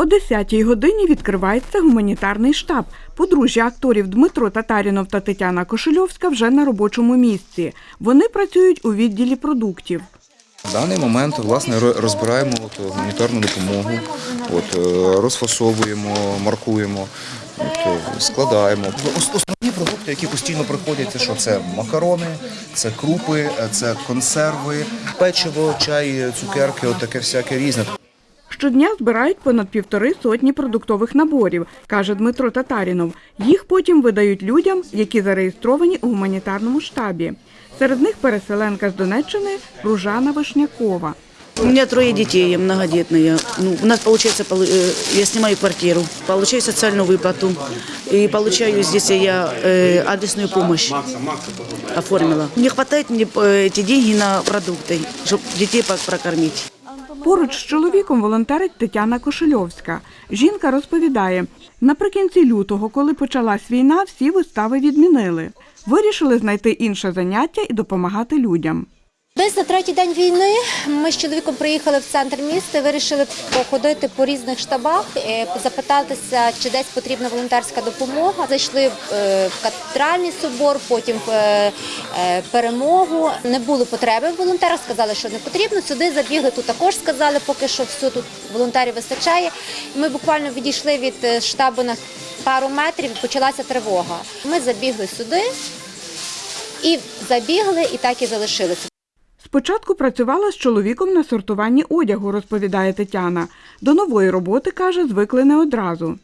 О 10-й годині відкривається гуманітарний штаб. Подружжя акторів Дмитро Татарінов та Тетяна Кошельовська вже на робочому місці. Вони працюють у відділі продуктів. В даний момент власне розбираємо от, гуманітарну допомогу, от, е, розфасовуємо, маркуємо, от, е, складаємо. Основні продукти, які постійно приходять, це що це макарони, це крупи, е, це консерви, печиво, чай, цукерки, от таке всяке різне. Щодня збирають понад півтори сотні продуктових наборів, каже Дмитро Татарінов. Їх потім видають людям, які зареєстровані у гуманітарному штабі. Серед них переселенка з Донеччини Ружана Вишнякова. У меня трое детей, многодетные. Ну, у нас получается, полу- э, я снимаю квартиру, получаю социальную выплату и получаю здесь я э, адресную помощь оформила. Не хватает мне э, эти деньги на продукты, чтобы детей по- прокормить. Поруч з чоловіком волонтерить Тетяна Кошельовська. Жінка розповідає, наприкінці лютого, коли почалась війна, всі вистави відмінили. Вирішили знайти інше заняття і допомагати людям. Десь на третій день війни ми з чоловіком приїхали в центр міста, вирішили походити по різних штабах, е, запитатися, чи десь потрібна волонтерська допомога. Зайшли е, в кафедральний собор, потім в е, е, перемогу. Не було потреби в волонтерах, сказали, що не потрібно. Сюди забігли. Тут також сказали, поки що все тут волонтерів вистачає. Ми буквально відійшли від е, штабу на пару метрів. і Почалася тривога. Ми забігли сюди і забігли, і так і залишилися. Спочатку працювала з чоловіком на сортуванні одягу, розповідає Тетяна. До нової роботи, каже, звикли не одразу.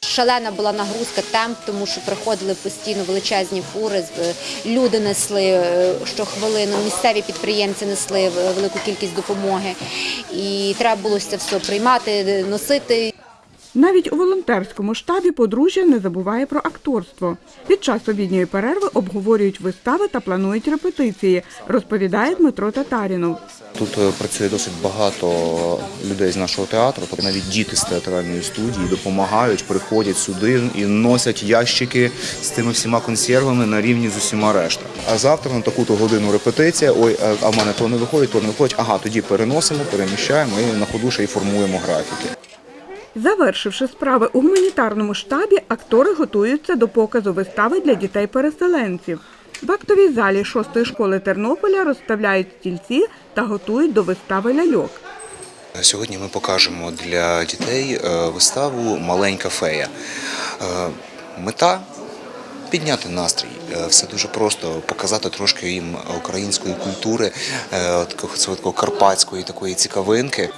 Шалена була нагрузка темп, тому що приходили постійно величезні фури, е, люди несли е, щохвилину, місцеві підприємці несли е, велику кількість допомоги. І треба було це все приймати, носити. Навіть у волонтерському штабі подружжя не забуває про акторство. Під час обідньої перерви обговорюють вистави та планують репетиції, розповідає Дмитро Татарінов. Тут е, працює досить багато людей з нашого театру, тобто навіть діти з театральної студії допомагають, приходять сюди і носять ящики з тими всіма консервами на рівні з усіма решта. А завтра на таку-то годину репетиція. Ой, а в мене то не виходить, то не виходить. Ага, тоді переносимо, переміщаємо і на ходу ще й формуємо графіки. Завершивши справи у гуманітарному штабі, актори готуються до показу вистави для дітей-переселенців. В актовій залі шостої школи Тернополя розставляють стільці та готують до вистави ляльок. Сьогодні ми покажемо для дітей е, виставу Маленька фея. Е, Мета підняти настрій. Е, Все дуже просто показати трошки їм української культури, такого карпатської такої цікавинки.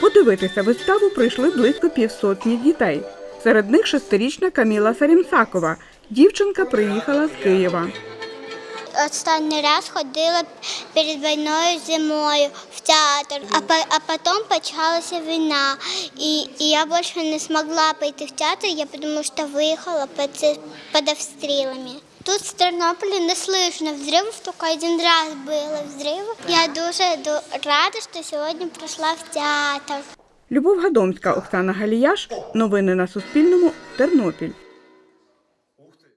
Подивитися виставу прийшли близько півсотні дітей. Серед них шестирічна Каміла Сарімсакова. Дівчинка приїхала з Києва. Останній раз ходила перед війною зимою в театр, а, а потім почалася війна. І, і я більше не змогла пойти в театр, я тому що виїхала під, під обстрілами. Тут в Тернополі не слышно взривів, тільки один раз було взриви. Я дуже рада, що сьогодні прийшла в театр. Любов Гадомська, Оксана Галіяш. Новини на Суспільному. Тернопіль.